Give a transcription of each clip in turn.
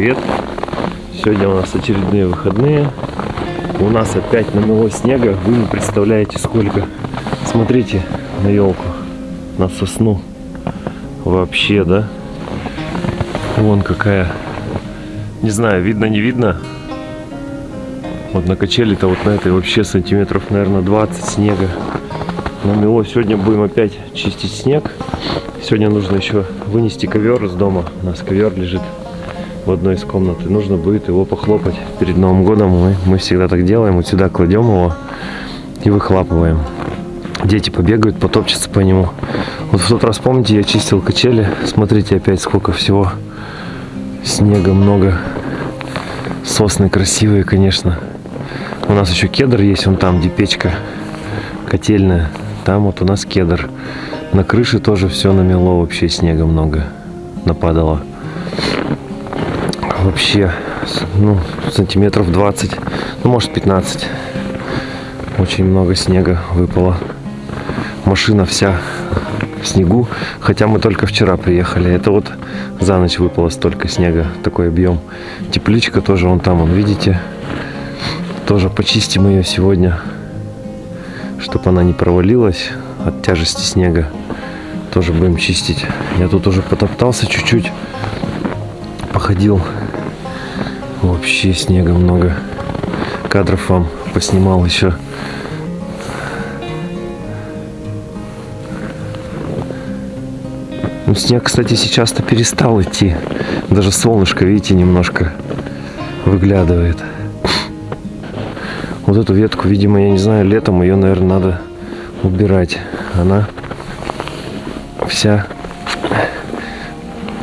Привет! Сегодня у нас очередные выходные. У нас опять намело снега. Вы не представляете сколько. Смотрите на елку, на сосну. Вообще, да? Вон какая. Не знаю, видно, не видно. Вот на качели-то вот на этой вообще сантиметров, наверное, 20 снега. Намело. Сегодня будем опять чистить снег. Сегодня нужно еще вынести ковер из дома. У нас ковер лежит в одной из комнат. И нужно будет его похлопать перед Новым годом. Мы, мы всегда так делаем. Вот сюда кладем его и выхлапываем. Дети побегают, потопчутся по нему. Вот в тот раз, помните, я чистил качели. Смотрите опять, сколько всего снега много. Сосны красивые, конечно. У нас еще кедр есть, вон там, где печка котельная. Там вот у нас кедр. На крыше тоже все намело, вообще снега много нападало. Вообще, ну, сантиметров 20, ну, может 15. Очень много снега выпало. Машина вся в снегу, хотя мы только вчера приехали. Это вот за ночь выпало столько снега, такой объем. Тепличка тоже вон там, вон, видите? Тоже почистим ее сегодня, чтобы она не провалилась от тяжести снега тоже будем чистить. Я тут уже потоптался чуть-чуть, походил. Вообще снега много. Кадров вам поснимал еще. Ну, снег, кстати, сейчас-то перестал идти. Даже солнышко, видите, немножко выглядывает. Вот эту ветку, видимо, я не знаю, летом ее, наверное, надо убирать. Она вся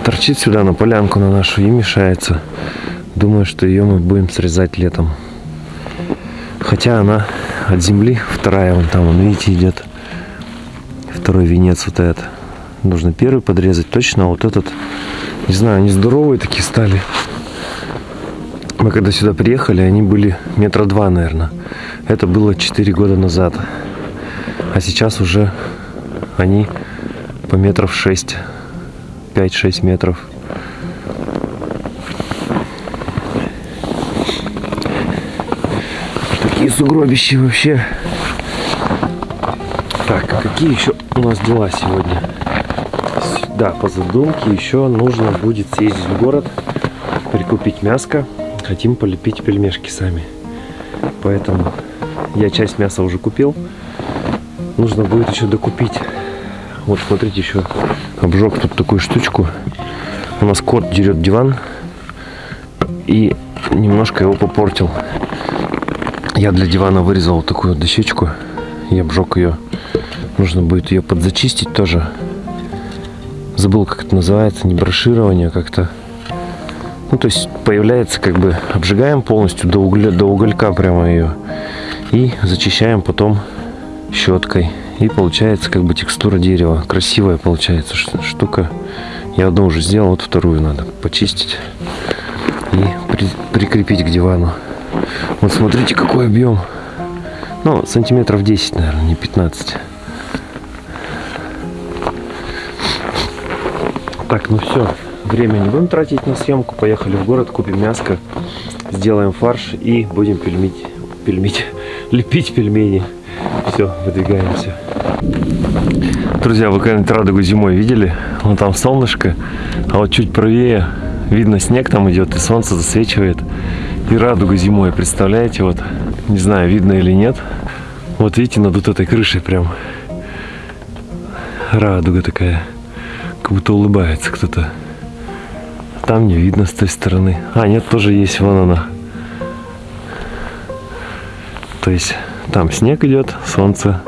торчит сюда на полянку на нашу и мешается. Думаю, что ее мы будем срезать летом. Хотя она от земли вторая, вон там, вон, видите, идет второй венец вот этот. Нужно первый подрезать точно, а вот этот, не знаю, они здоровые такие стали. Мы когда сюда приехали, они были метра два, наверное. Это было 4 года назад. А сейчас уже они по метров 6, 5-6 метров. Такие сугробища вообще. Так, а какие еще у нас дела сегодня? Да, по задумке еще нужно будет съездить в город, прикупить мяско. Хотим полепить пельмешки сами. Поэтому я часть мяса уже купил. Нужно будет еще докупить вот смотрите, еще обжег тут такую штучку. У нас кот дерет диван и немножко его попортил. Я для дивана вырезал такую дощечку и обжег ее. Нужно будет ее подзачистить тоже. Забыл, как это называется, не броширование, как-то. Ну, то есть появляется, как бы, обжигаем полностью до, угля, до уголька прямо ее. И зачищаем потом щеткой. И получается как бы текстура дерева. Красивая получается штука. Я одну уже сделал, вот вторую надо почистить и при, прикрепить к дивану. Вот смотрите, какой объем. Ну, сантиметров 10, наверное, не 15. Так, ну все. Время не будем тратить на съемку. Поехали в город, купим мяско, сделаем фарш и будем пельмить, пельмить, лепить пельмени. Все, выдвигаемся. Друзья, вы когда-нибудь радугу зимой видели? Вон там солнышко, а вот чуть правее видно снег там идет и солнце засвечивает. И радугу зимой, представляете? Вот, не знаю, видно или нет. Вот видите, над вот этой крышей прям радуга такая. Как будто улыбается кто-то. Там не видно с той стороны. А, нет, тоже есть, вон она. То есть там снег идет, солнце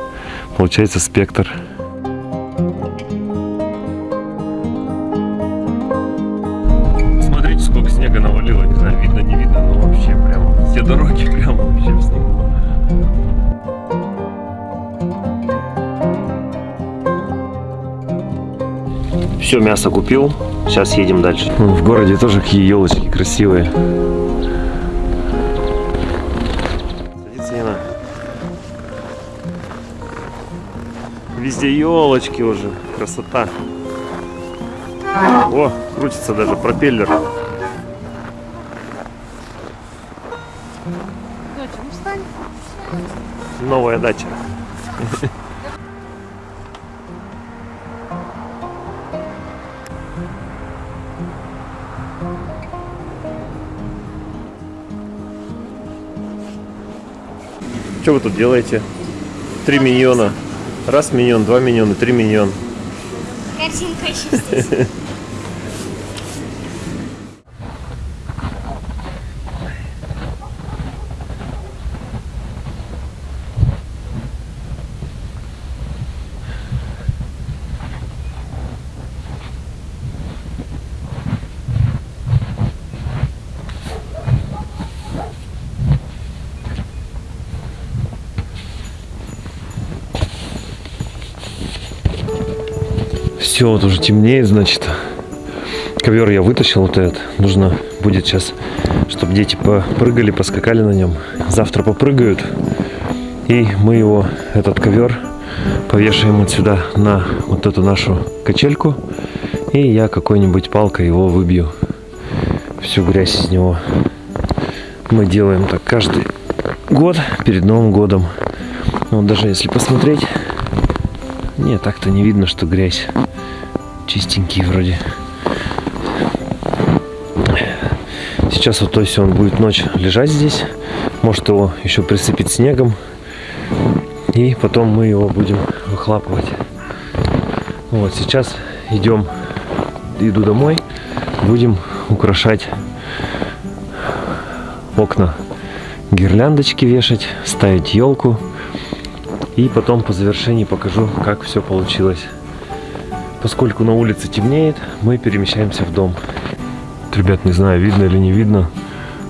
Получается спектр. Все, мясо купил. Сейчас едем дальше. В городе тоже какие елочки красивые. Везде елочки уже. Красота. О, крутится даже пропеллер. Ну Новая дача. Что вы тут делаете? Три миньона. Раз миньон, два миньона, три миньон. Картинка чистится. Все, вот уже темнеет, значит. Ковер я вытащил вот этот. Нужно будет сейчас, чтобы дети попрыгали, поскакали на нем. Завтра попрыгают. И мы его, этот ковер, повешаем вот сюда на вот эту нашу качельку. И я какой-нибудь палкой его выбью. Всю грязь из него. Мы делаем так каждый год перед Новым годом. Вот даже если посмотреть, не, так-то не видно, что грязь. Чистенький вроде. Сейчас вот то есть он будет ночь лежать здесь. Может его еще присыпить снегом. И потом мы его будем выхлапывать. Вот сейчас идем, иду домой. Будем украшать окна гирляндочки вешать, ставить елку. И потом по завершении покажу, как все получилось. Поскольку на улице темнеет, мы перемещаемся в дом. Вот, ребят, не знаю, видно или не видно.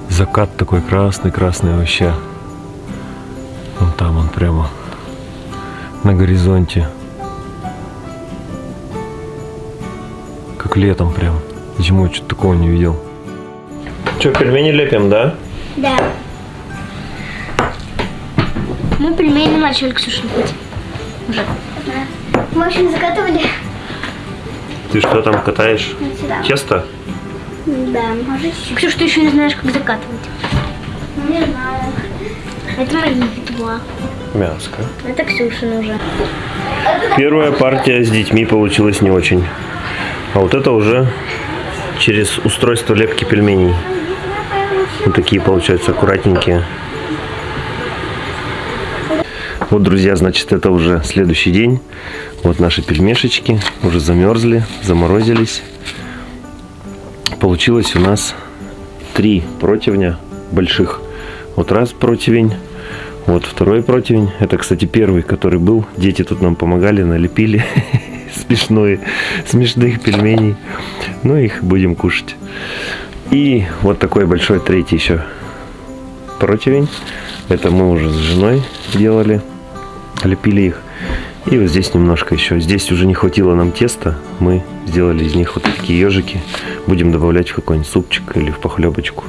Закат такой красный-красный вообще. Вон там он прямо на горизонте. Как летом прям. Зимой что-то такого не видел. Что, пельмени лепим, да? Да. Мы пельмени начали, Ксюша, лепить. Уже. Да. Мы очень заготовили. Ты что там катаешь? Сюда. Тесто? Да, может. Ксюша, ты еще не знаешь, как закатывать. Не знаю. Это мои два. Мяско. Это Ксюшин уже. Первая партия с детьми получилась не очень. А вот это уже через устройство лепки пельменей. Вот такие получаются аккуратненькие. Вот, друзья, значит, это уже следующий день. Вот наши пельмешечки уже замерзли, заморозились. Получилось у нас три противня больших. Вот раз противень, вот второй противень. Это, кстати, первый, который был. Дети тут нам помогали, налепили смешной, смешных пельменей. Ну, их будем кушать. И вот такой большой третий еще противень. Это мы уже с женой делали, лепили их. И вот здесь немножко еще. Здесь уже не хватило нам теста. Мы сделали из них вот такие ежики. Будем добавлять в какой-нибудь супчик или в похлебочку.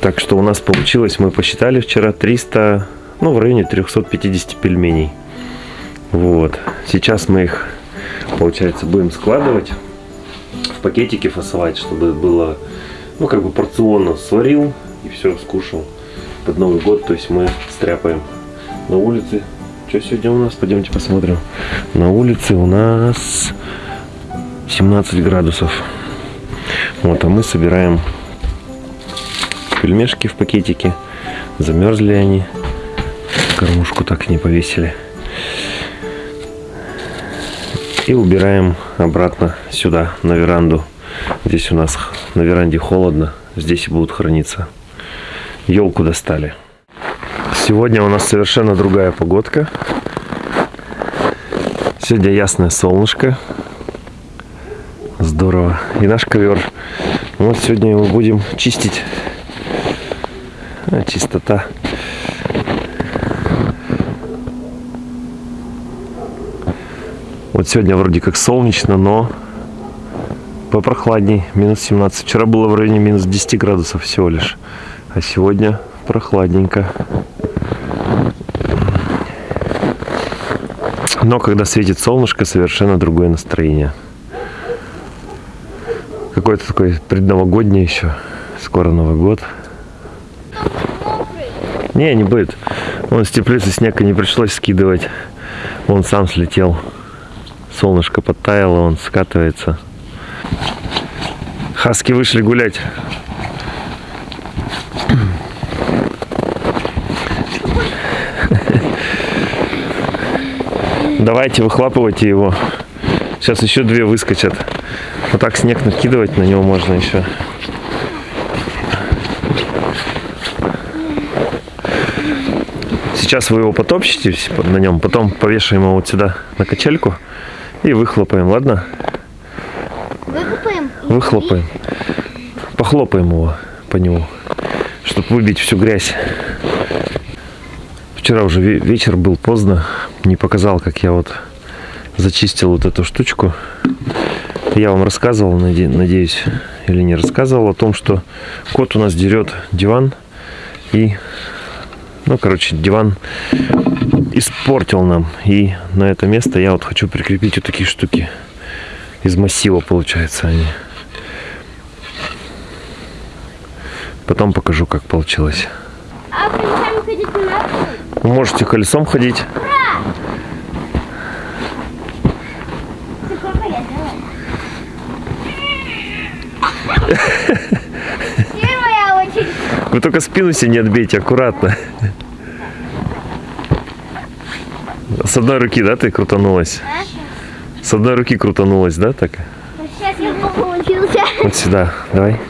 Так что у нас получилось, мы посчитали вчера 300, ну в районе 350 пельменей. Вот. Сейчас мы их, получается, будем складывать в пакетики фасовать, чтобы было, ну как бы порционно сварил и все, скушал под Новый год. То есть мы стряпаем на улице. Что сегодня у нас? Пойдемте посмотрим. На улице у нас 17 градусов. Вот, а мы собираем пельмешки в пакетике. Замерзли они. Кормушку так не повесили. И убираем обратно сюда, на веранду. Здесь у нас на веранде холодно. Здесь будут храниться. Елку достали. Сегодня у нас совершенно другая погодка. Сегодня ясное солнышко. Здорово. И наш ковер. Вот сегодня его будем чистить. А, чистота. Вот сегодня вроде как солнечно, но попрохладней. Минус 17. Вчера было в районе минус 10 градусов всего лишь. А сегодня прохладненько. Но когда светит солнышко, совершенно другое настроение. Какой-то такой предновогодний еще. Скоро Новый год. Не, не будет. Вон с теплицы снег и не пришлось скидывать. Он сам слетел. Солнышко подтаяло, он скатывается. Хаски вышли гулять. Давайте выхлапывайте его. Сейчас еще две выскочат. Вот так снег накидывать на него можно еще. Сейчас вы его потопчете на нем, потом повешаем его вот сюда на качельку и выхлопаем, ладно? Выкупаем? Выхлопаем. Похлопаем его по нему, чтобы выбить всю грязь. Вчера уже ве- вечер был поздно, не показал, как я вот зачистил вот эту штучку. Я вам рассказывал, наде- надеюсь, или не рассказывал о том, что кот у нас дерет диван и, ну, короче, диван испортил нам. И на это место я вот хочу прикрепить вот такие штуки. Из массива, получается, они. Потом покажу, как получилось. А колесами ходить не надо? Вы можете колесом ходить. Вы только спину себе не отбейте, аккуратно. С одной руки, да, ты крутанулась? С одной руки крутанулась, да, так? Вот сюда, давай.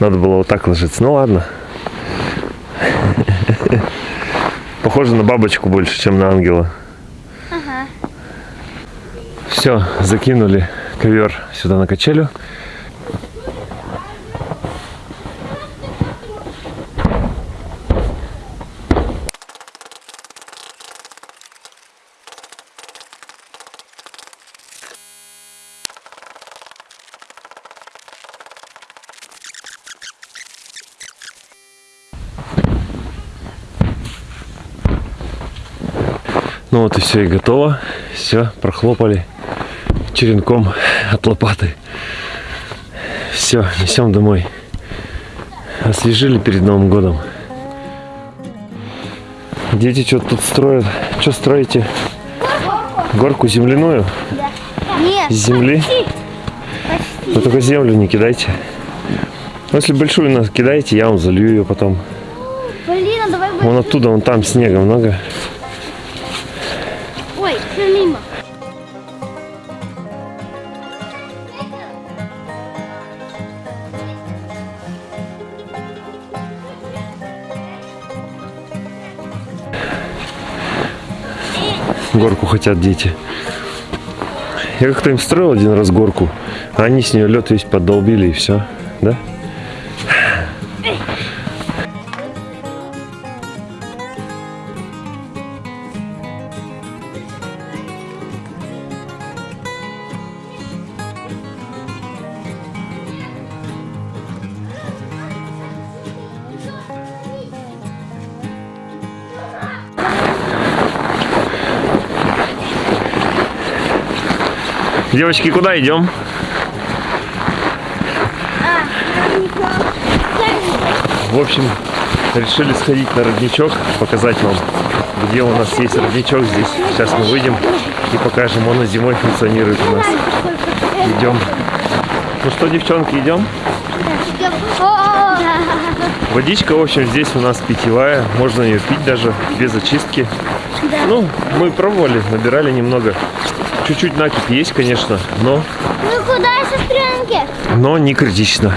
Надо было вот так ложиться. Ну ладно. Похоже на бабочку больше, чем на ангела. Ага. Все, закинули ковер сюда на качелю. Ну вот и все, и готово. Все, прохлопали черенком от лопаты. Все, несем домой. Освежили перед Новым годом. Дети что-то тут строят. Что строите? Горку земляную? Нет. Из земли? Вы только землю не кидайте. Ну, Если большую нас кидаете, я вам залью ее потом. Блин, а давай Вон оттуда, вон там снега много. Горку хотят дети. Я как-то им строил один раз горку, а они с нее лед весь поддолбили и все. Да? Девочки, куда идем? В общем, решили сходить на родничок, показать вам, где у нас есть родничок здесь. Сейчас мы выйдем и покажем, он и зимой функционирует у нас. Идем. Ну что, девчонки, идем? Водичка, в общем, здесь у нас питьевая, можно ее пить даже без очистки. Ну, мы пробовали, набирали немного. Чуть-чуть накипь есть, конечно, но, Ну куда, сестренки? но не критично.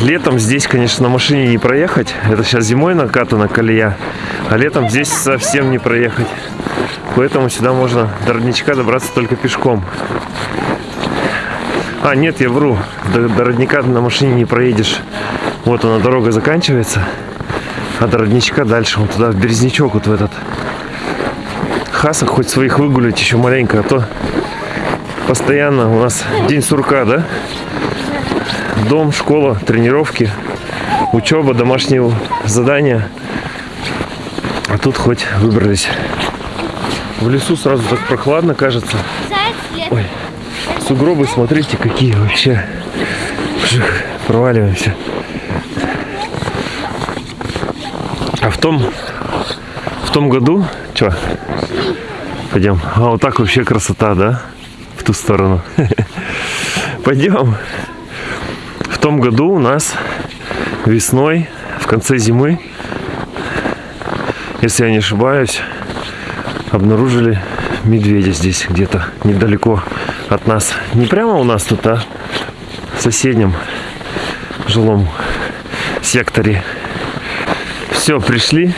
Летом здесь, конечно, на машине не проехать. Это сейчас зимой накатана колея, а летом здесь совсем не проехать. Поэтому сюда можно до родничка добраться только пешком. А, нет, я вру. До, до родника на машине не проедешь. Вот она, дорога заканчивается. А до родничка дальше, вот туда, в Березнячок, вот в этот. Хасок хоть своих выгулять еще маленько, а то постоянно у нас день сурка, да? Дом, школа, тренировки, учеба, домашние задания. А тут хоть выбрались. В лесу сразу так прохладно кажется. Ой, сугробы, смотрите, какие вообще. Вжих, проваливаемся. в том, в том году, что? Пойдем. А вот так вообще красота, да? В ту сторону. Пойдем. В том году у нас весной, в конце зимы, если я не ошибаюсь, обнаружили медведя здесь где-то недалеко от нас. Не прямо у нас тут, а в соседнем жилом секторе. Все, пришли.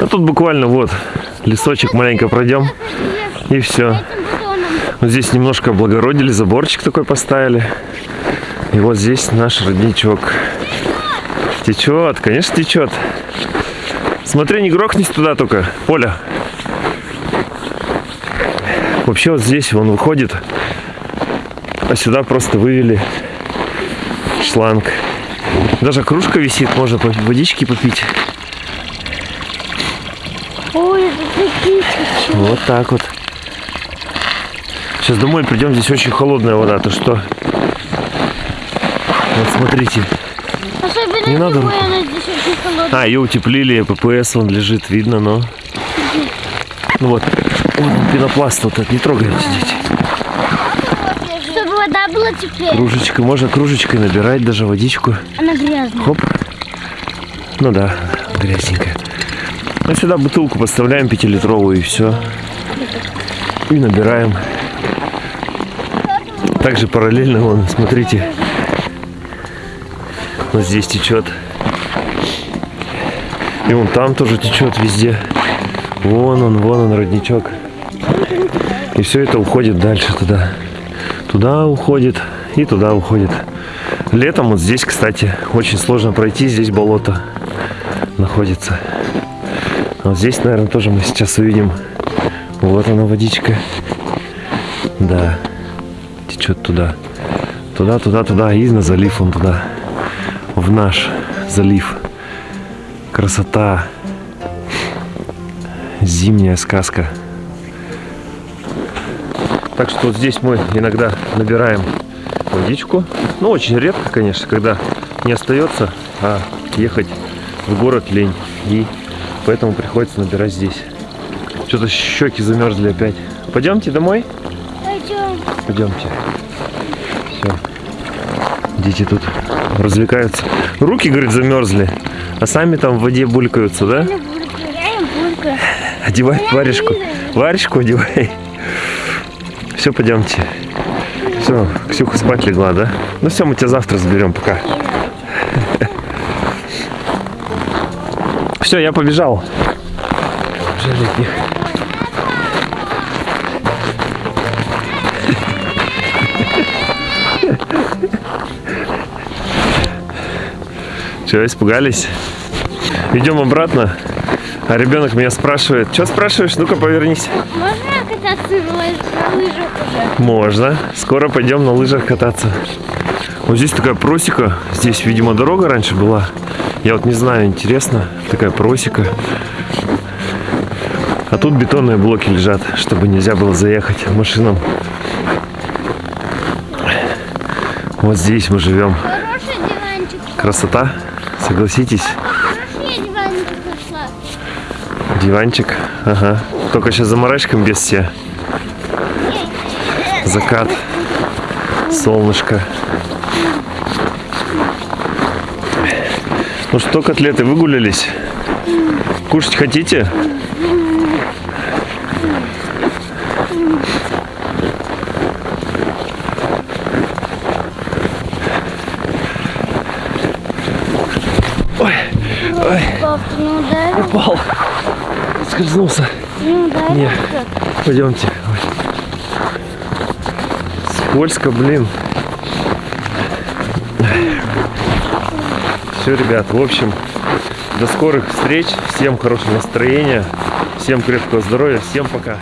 А тут буквально вот лесочек маленько пройдем. И все. Вот здесь немножко облагородили, заборчик такой поставили. И вот здесь наш родничок. Течет, конечно, течет. Смотри, не грохнись туда только, Поля. Вообще вот здесь он выходит, а сюда просто вывели шланг. Даже кружка висит, можно водички попить. Ой, это такие чуть-чуть. Вот так вот. Сейчас домой придем, здесь очень холодная вода, то что? Вот смотрите. Особенно Не надо зимой она здесь очень холодная. А, ее утеплили, ППС он лежит, видно, но... Ну вот, он, пенопласт вот этот, не трогайте, дети. Чтобы вода была теперь. Кружечкой, можно кружечкой набирать даже водичку. Она грязная. Хоп. Ну да, грязненькая. Ну сюда бутылку подставляем пятилитровую и все. И набираем. Также параллельно, вон, смотрите. Вот здесь течет. И вон там тоже течет везде. Вон он, вон он, родничок. И все это уходит дальше туда. Туда уходит и туда уходит. Летом вот здесь, кстати, очень сложно пройти. Здесь болото находится. Вот здесь, наверное, тоже мы сейчас увидим. Вот она водичка. Да. Течет туда. Туда, туда, туда. И на залив он туда. В наш залив. Красота. Зимняя сказка. Так что вот здесь мы иногда набираем водичку. Ну, очень редко, конечно, когда не остается, а ехать в город лень. И поэтому приходится набирать здесь. Что-то щеки замерзли опять. Пойдемте домой? Пойдем. Пойдемте. Все. Дети тут развлекаются. Руки, говорит, замерзли. А сами там в воде булькаются, да? Бурка. Одевай варежку. Варежку одевай. Все, пойдемте. Все, Ксюха спать легла, да? Ну все, мы тебя завтра заберем, пока. Все, я побежал. Жаль от них. Че, испугались? Идем обратно. А ребенок меня спрашивает. Что спрашиваешь? Ну-ка, повернись. Можно кататься на лыжах уже? Можно. Скоро пойдем на лыжах кататься. Вот здесь такая просека. Здесь, видимо, дорога раньше была. Я вот не знаю, интересно. Такая просека. А тут бетонные блоки лежат, чтобы нельзя было заехать машинам. Вот здесь мы живем. Красота, согласитесь. Диванчик. Ага. Только сейчас за марашком без все. Закат. Солнышко. Ну что, котлеты, выгулялись? Кушать хотите? Ой, ой, Пап, ты не ударил? упал. Скользнулся. Не ударил? Не. Пойдемте. Ой. Скользко, блин. Все, ребят, в общем, до скорых встреч. Всем хорошего настроения. Всем крепкого здоровья. Всем пока.